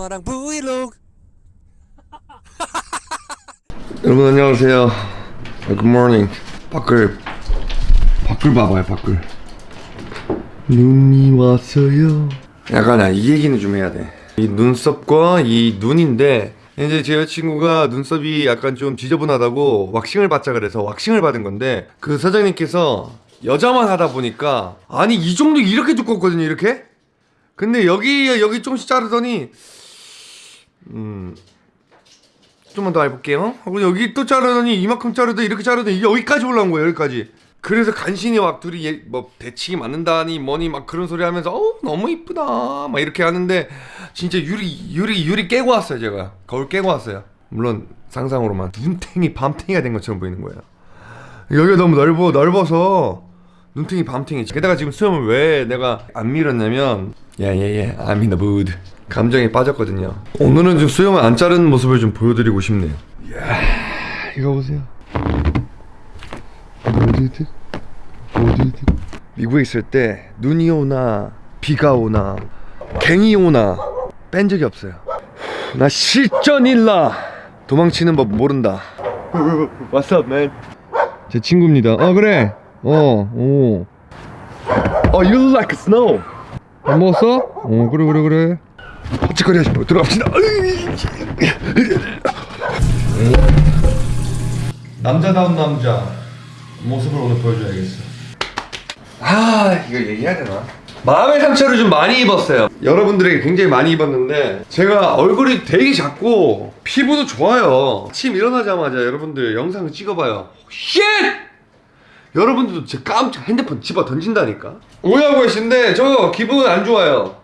너랑 브이로그 여러분 안녕하세요. Good morning. 밖을 밖을 봐봐요 밖을. 눈이 왔어요. 약간 이 얘기는 좀 해야 돼. 이 눈썹과 이 눈인데 이제 제 여자친구가 눈썹이 약간 좀 지저분하다고 왁싱을 받자 그래서 왁싱을 받은 건데 그 사장님께서 여자만 하다 보니까 아니 이 정도 이렇게 두껍거든요 이렇게 근데 여기 여기 조금씩 자르더니 음 좀만 더 해볼게요. 하고 여기 또 자르더니 이만큼 자르더 이렇게 자르더니 여기까지 올라온 거예요. 여기까지. 그래서 간신히 막 둘이 얘- 뭐 대치기 맞는다니 뭐니 막 그런 소리 하면서 어 너무 이쁘다 막 이렇게 하는데 진짜 유리 유리 유리 깨고 왔어요 제가 거울 깨고 왔어요. 물론 상상으로만 눈탱이 밤탱이가 된 것처럼 보이는 거예요. 여기가 너무 넓어 넓어서 눈탱이 밤탱이 게다가 지금 수염을 왜 내가 안 밀었냐면 the mood 감정에 빠졌거든요 오늘은 좀 수염을 안 자르는 모습을 좀 보여드리고 싶네요 이야 이거 보세요 모드드 모드드 미국에 있을 때 눈이 오나 비가 오나 갱이 오나 뺀 적이 없어요 나 실전일라 도망치는 법 모른다 What's up man 제 친구입니다. 어 그래. 어 오. 어 you look like snow. 안 먹었어? 어 그래 그래 그래. 하지 말고 들어갑시다. 남자다운 남자 모습을 오늘 보여줘야겠어. 아 이거 얘기해야 되나? 마음의 상처를 좀 많이 입었어요. 여러분들에게 굉장히 많이 입었는데 제가 얼굴이 되게 작고 피부도 좋아요. 아침 일어나자마자 여러분들 영상을 찍어봐요. Shit! 여러분들도 제 깜짝 핸드폰 집어 던진다니까. 오해하고 계신데 저 기분 안 좋아요.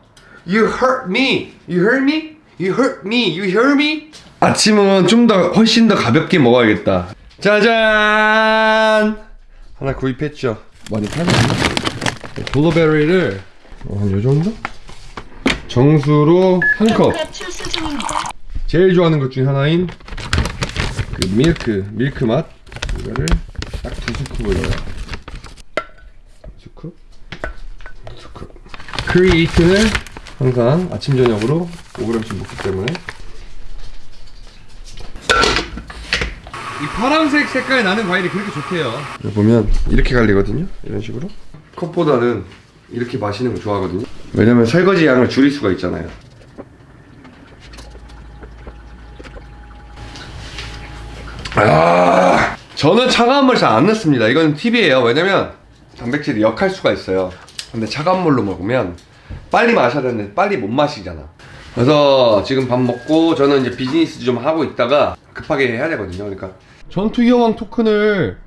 You hurt me. You hurt me? You hurt me. You hear me? 아침은 좀 더 훨씬 더 가볍게 먹어야겠다. 짜잔! 하나 구입했죠. 많이 팔렸나? 블루베리를 어, 한요 정도? 정수로 한 컵. 제일 좋아하는 것 중에 하나인 그 밀크 밀크 맛 이거를 딱 두 scoop 올려요. Scoop, scoop. creatine은 항상 아침 저녁으로 5g씩 먹기 때문에 이 파란색 색깔 나는 과일이 그렇게 좋대요. 보면 이렇게 갈리거든요. 이런 식으로. 컵보다는 이렇게 마시는 거 좋아하거든요. 왜냐면 설거지 양을 줄일 수가 있잖아요. 아, 저는 차가운 물 잘 안 넣습니다. 이건 팁이에요. 왜냐면 단백질이 역할 수가 있어요. 근데 차가운 물로 먹으면 빨리 마셔야 되는데 빨리 못 마시잖아. 그래서 지금 밥 먹고 저는 이제 비즈니스 좀 하고 있다가 급하게 해야 되거든요. 그러니까 전투 여왕 토큰을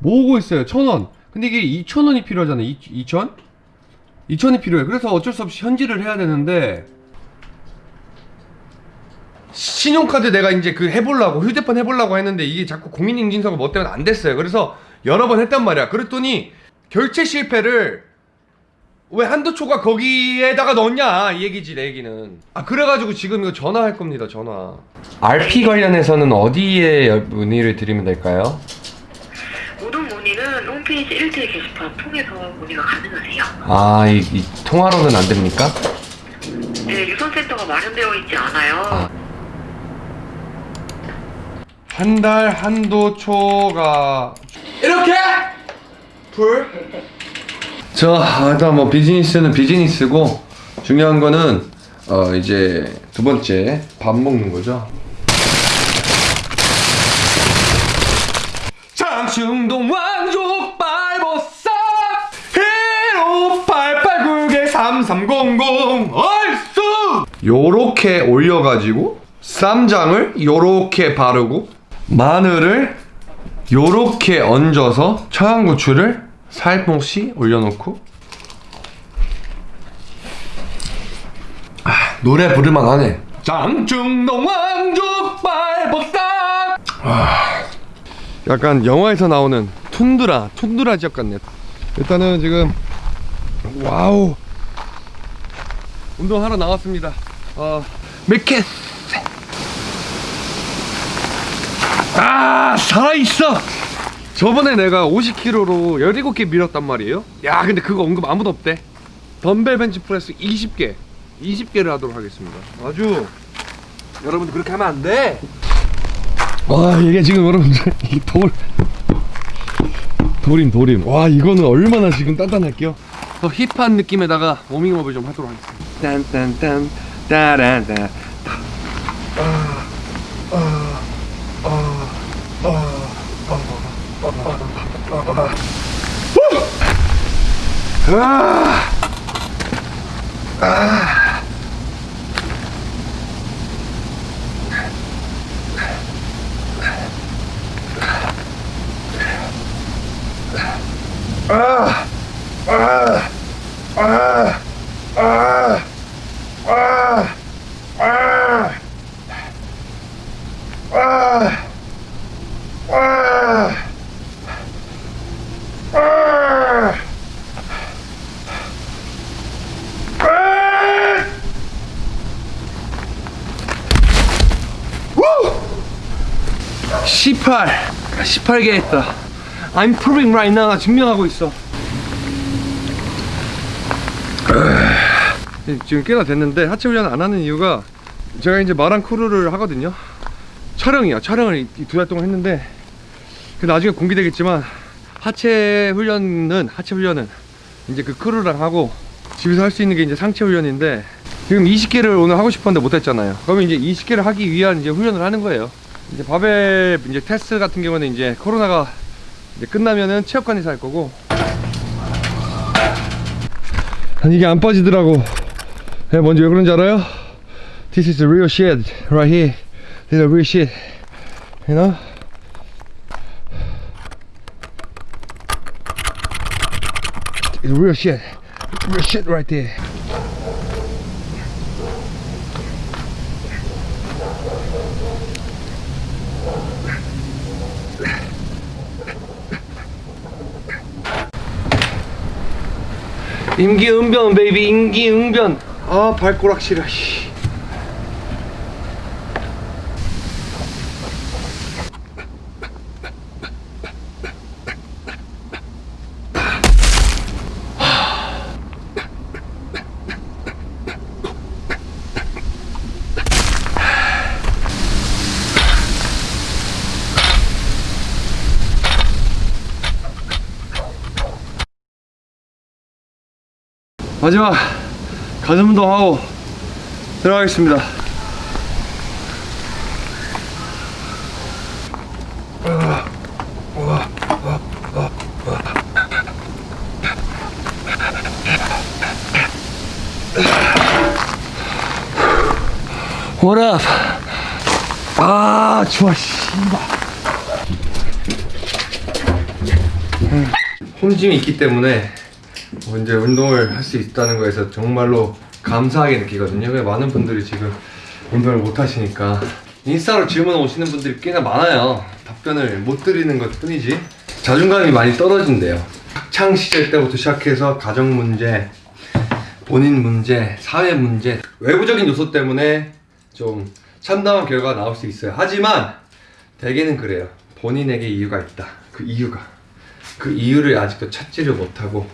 모으고 있어요. 천 원. 근데 이게 이천 원이 필요하잖아요. 이, 이천? 이천이 필요해. 그래서 어쩔 수 없이 현질을 해야 되는데 신용카드 내가 이제 그 해보려고 휴대폰 해보려고 했는데 이게 자꾸 공인인증서가 뭐 때문에 안 됐어요. 그래서 여러 번 했단 말이야. 그랬더니 결제 실패를 왜 한두 초가 거기에다가 넣었냐 이 얘기지 내 얘기는. 아 그래가지고 지금 이거 전화할 겁니다 전화. RP 관련해서는 어디에 문의를 드리면 될까요? 모든 문의는 홈페이지 1대 게시판 통해서 문의가 가능하세요. 아이 이 통화로는 안 됩니까? 네, 유선센터가 마련되어 있지 않아요. 아. 한달 한도 초가 이렇게 풀. 저 일단 뭐 비즈니스는 비즈니스고 중요한 거는 어 이제 두 번째 밥 먹는 거죠. 장충동 왕족 빨보쌈 히로 8896에 3300 얼쑤 요렇게 올려가지고 쌈장을 요렇게 바르고 마늘을 요렇게 얹어서 청양고추를 살포시 올려놓고. 아, 노래 부를만 하네. 장충동 왕족 빨보쌈 아, 약간 영화에서 나오는 툰드라 툰드라 지역 같네. 일단은 지금 wow! 운동하러 나왔습니다. 어 맥켓 아 살아있어 저번에 내가 50kg로 17개 밀었단 말이에요. 야 근데 그거 언급 아무도 없대. 덤벨 벤치프레스 20개. 20개를 하도록 하겠습니다. 아주 여러분들 그렇게 하면 안 돼. 와 이게 지금 여러분들 이 돌 도림 도림 와 이거는 얼마나 지금 단단할게요. 더 힙한 느낌에다가 워밍업을 좀 하도록 하겠습니다. 딴딴딴 따란 따. (18) 18개 했다. I'm proving right now. 나 증명하고 있어. 지금 꽤나 됐는데 하체 훈련 안 하는 이유가 제가 이제 말왕 crew를 하거든요. 촬영이야. 촬영을 두 달 동안 했는데 그 나중에 공개되겠지만 하체 훈련은 하체 훈련은 이제 그 crew랑 하고 집에서 할 수 있는 게 이제 상체 훈련인데 지금 20개를 오늘 하고 싶었는데 못했잖아요. 그러면 이제 20개를 하기 위한 이제 훈련을 하는 거예요 이제 바벨 이제 테스트 같은 경우는 이제 코로나가 이제 끝나면은 체육관에서 할 거고 아니 이게 안 빠지더라고 네, 뭔지 왜 그런지 알아요? This is real shit right here This is real shit You know? It's real shit Real shit right there 임기응변 베이비 임기응변 아 발꼬락 시려 씨. 마지막 가슴 운동하고 들어가겠습니다 What up? 아 좋아 씨발 홈짐이 있기 때문에 뭐 이제 운동을 할 수 있다는 거에서 정말로 감사하게 느끼거든요. 왜 많은 분들이 지금 운동을 못 하시니까 인스타로 질문 오시는 분들이 꽤나 많아요. 답변을 못 드리는 것 뿐이지 자존감이 많이 떨어진대요. 학창 시절 때부터 시작해서 가정 문제, 본인 문제, 사회 문제, 외부적인 요소 때문에 좀 참담한 결과가 나올 수 있어요. 하지만 대개는 그래요. 본인에게 이유가 있다. 그 이유가 그 이유를 아직도 찾지를 못하고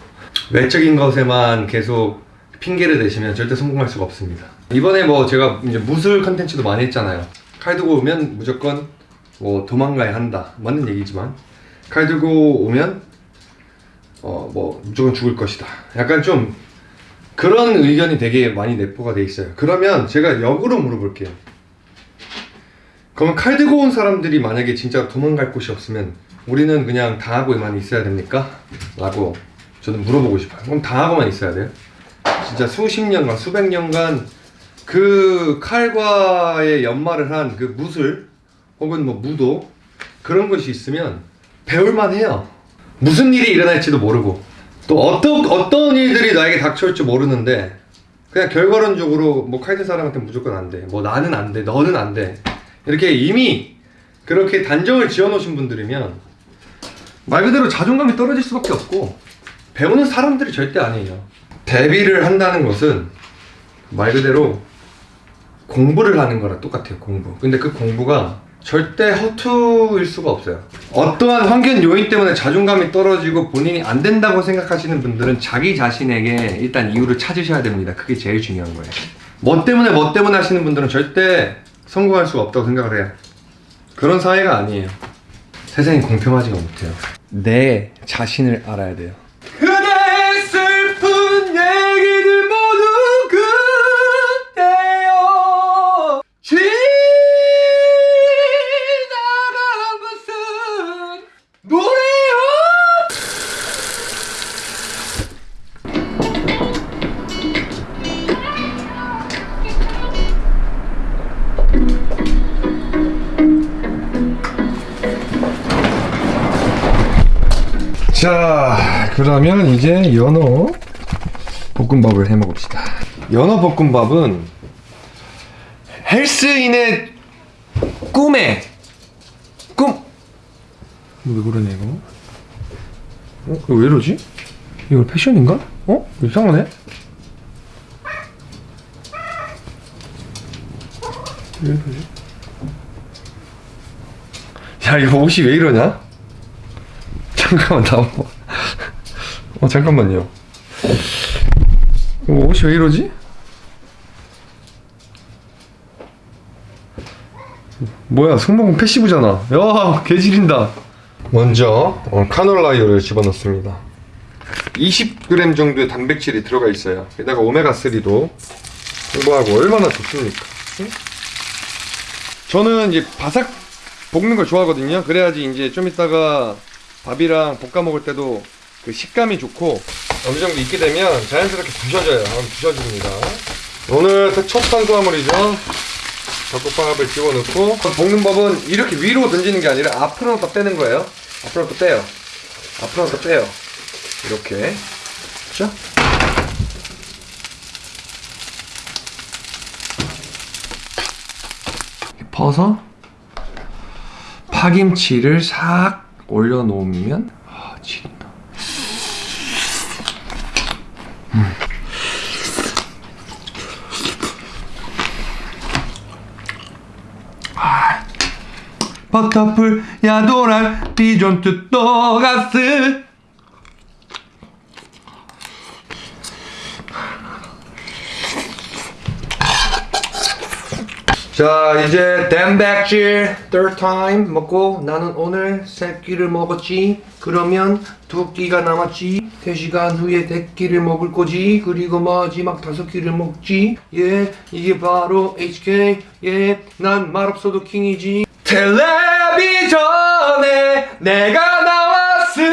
외적인 것에만 계속 핑계를 대시면 절대 성공할 수가 없습니다. 이번에 뭐 제가 이제 무술 컨텐츠도 많이 했잖아요. 칼 들고 오면 무조건 뭐 도망가야 한다. 맞는 얘기지만 칼 들고 오면 어 뭐 무조건 죽을 것이다. 약간 좀 그런 의견이 되게 많이 내포가 돼 있어요. 그러면 제가 역으로 물어볼게요. 그러면 칼 들고 온 사람들이 만약에 진짜 도망갈 곳이 없으면 우리는 그냥 당하고만 있어야 됩니까? 라고 저는 물어보고 싶어요. 그럼 당하고만 있어야 돼요? 진짜 수십 년간, 수백 년간 그 칼과의 연말을 한그 무술 혹은 뭐 무도 그런 것이 있으면 배울만 해요. 무슨 일이 일어날지도 모르고 또 어떤 어떤 일들이 나에게 닥쳐올지 모르는데 그냥 결과론적으로 뭐 칼든 사람한테 무조건 안 돼. 뭐 나는 안 돼. 너는 안 돼. 이렇게 이미 그렇게 단정을 지어 놓으신 분들이면 말 그대로 자존감이 떨어질 수밖에 없고 배우는 사람들이 절대 아니에요. 데뷔를 한다는 것은 말 그대로 공부를 하는 거랑 똑같아요. 공부. 근데 그 공부가 절대 허투일 수가 없어요. 어떠한 환경 요인 때문에 자존감이 떨어지고 본인이 안 된다고 생각하시는 분들은 자기 자신에게 일단 이유를 찾으셔야 됩니다. 그게 제일 중요한 거예요. 뭐 때문에 뭐 때문에 하시는 분들은 절대 성공할 수가 없다고 생각을 해요. 그런 사회가 아니에요. 세상이 공평하지가 못해요. 내 자신을 알아야 돼요. 그러면 이제 연어 볶음밥을 해 먹읍시다 연어 볶음밥은 헬스인의 꿈에 꿈! 왜 그러냐 이거? 어? 이거 왜 이러지? 이거 패션인가? 어? 이상하네? 왜 이러지? 야 이거 옷이 왜 이러냐? 잠깐만 나와봐 어 잠깐만요. 이거 옷이 왜 이러지? 뭐야 승모근 패시브잖아. 야 개지린다. 먼저 어, 카놀라유를 집어넣습니다. 20g 정도의 단백질이 들어가 있어요. 게다가 오메가3도 풍부하고 얼마나 좋습니까? 응? 저는 이제 바삭 볶는 걸 좋아하거든요. 그래야지 이제 좀 이따가 밥이랑 볶아 먹을 때도 그 식감이 좋고 어느 정도 익게 되면 자연스럽게 부셔져요. 부셔집니다. 오늘 첫 탄수화물이죠. 닭국밥을 집어넣고 볶는 법은 이렇게 위로 던지는 게 아니라 앞으로 더 빼는 거예요. 앞으로 더 빼요. 앞으로 더 빼요. 이렇게. 그죠? 퍼서 파김치를 싹 올려놓으면 아 지린 버터풀 야도랄 비존트 또가스 자 이제 단백질. Third time. 먹고 나는 오늘 세 끼를 먹었지. 그러면 두 끼가 남았지. 3시간 후에 네 끼를 먹을 거지. 그리고 마지막 다섯 끼를 먹지. 예 이게 바로 HK 예난 말없어도 킹이지 텔레비전에 내가 나왔으면.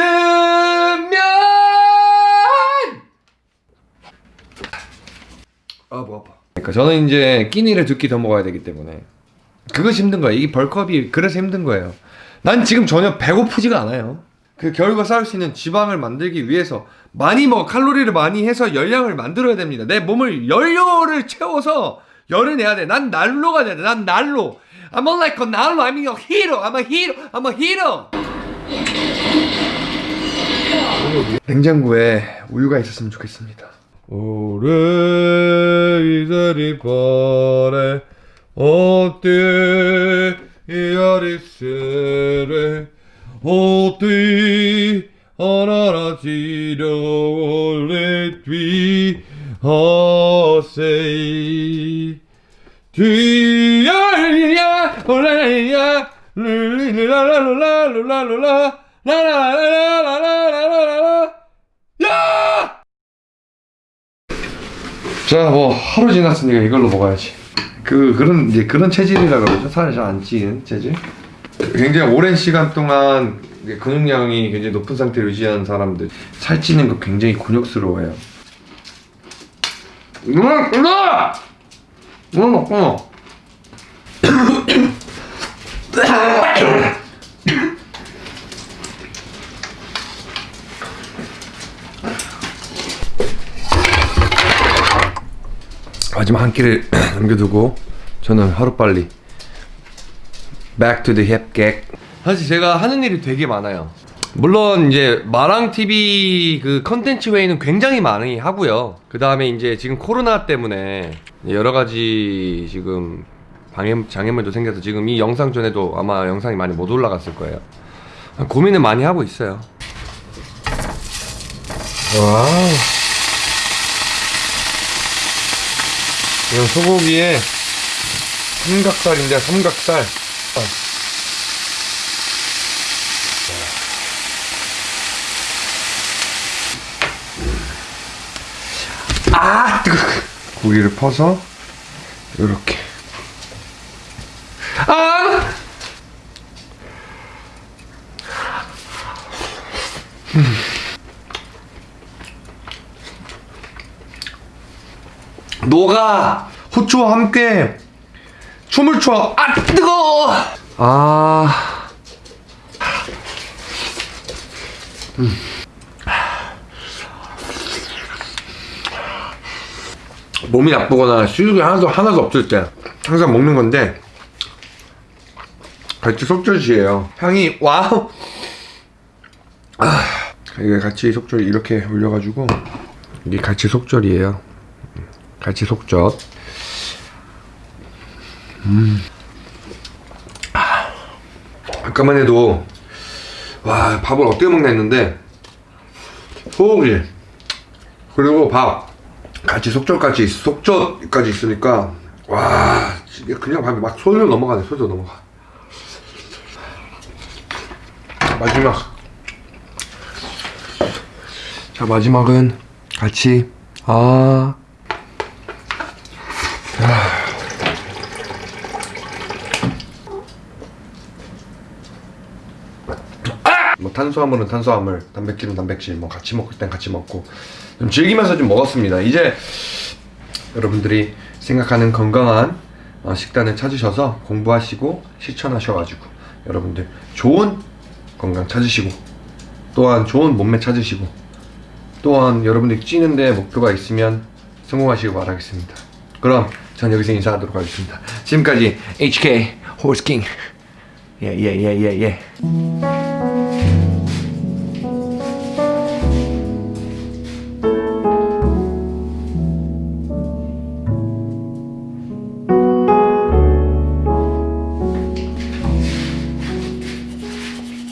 아뭐 아파. 그러니까 저는 이제 끼니를 두 끼 더 먹어야 되기 때문에. 그것이 힘든 거예요. 이 벌컵이 그래서 힘든 거예요. 난 지금 전혀 배고프지가 않아요. 그 결과 쌓을 수 있는 지방을 만들기 위해서 많이 먹어. 칼로리를 많이 해서 열량을 만들어야 됩니다. 내 몸을 연료를 채워서 열을 내야 돼난 난로가 돼야 돼난 난로 I'm a like a 난로 I'm a hero I'm a hero I'm a hero. 냉장고에 우유가 있었으면 좋겠습니다. 오래 이자리 바래. 어때? 이아리스레. 어때? 하나라지려 올레 뒤 하세이. 뒤 야야 올레야 룰리라라라라라라라 라라라라라라라라 야! 자, 뭐 하루 지났으니까 이걸로 먹어야지. 그 그런 이제 그런 체질이라 그러죠. 살이 잘 안 찌는 체질. 굉장히 오랜 시간 동안 근육량이 굉장히 높은 상태를 유지하는 사람들 살찌는 거 굉장히 곤욕스러워요. 누나, 누나, 누나 먹고. 마지막 한 끼를 남겨두고 저는 하루빨리 Back to the gag. 사실 제가 하는 일이 되게 많아요. 물론 이제 마랑 TV 그 컨텐츠 회의는 굉장히 많이 하고요. 그 다음에 이제 지금 코로나 때문에 여러 가지 지금 방해, 장애물도 생겨서 지금 이 영상 전에도 아마 영상이 많이 못 올라갔을 거예요. 고민을 많이 하고 있어요. 와우. 이건 소고기에 삼각살인데 삼각살. 아. 고기를 퍼서 이렇게. 녹아 후추와 함께 춤을 춰. 아 뜨거. 아. 몸이 나쁘거나 수육이 하나도 하나도 없을 때 항상 먹는 건데 같이 속젓이에요. 향이 와우. 아, 이게 같이 속젓 이렇게 올려가지고 이게 같이 속젓이에요. 같이 속젓. 음. 아, 아까만 해도 와 밥을 어떻게 먹나 했는데 소고기 그리고 밥 같이 속젓까지 속젓까지 있으니까 와 그냥 밥이 막 솔로 넘어가네 솔로 넘어가 마지막 자 마지막은 같이 아 뭐 탄수화물은 탄수화물, 단백질은 단백질, 뭐 같이 먹을 땐 같이 먹고 좀 즐기면서 좀 먹었습니다. 이제 여러분들이 생각하는 건강한 어, 식단을 찾으셔서 공부하시고 실천하셔가지고 여러분들 좋은 건강 찾으시고 또한 좋은 몸매 찾으시고 또한 여러분들이 찌는데 목표가 있으면 성공하시길 바라겠습니다. 그럼 전 여기서 인사하도록 하겠습니다. 지금까지 HK 호스킹 예예예예 예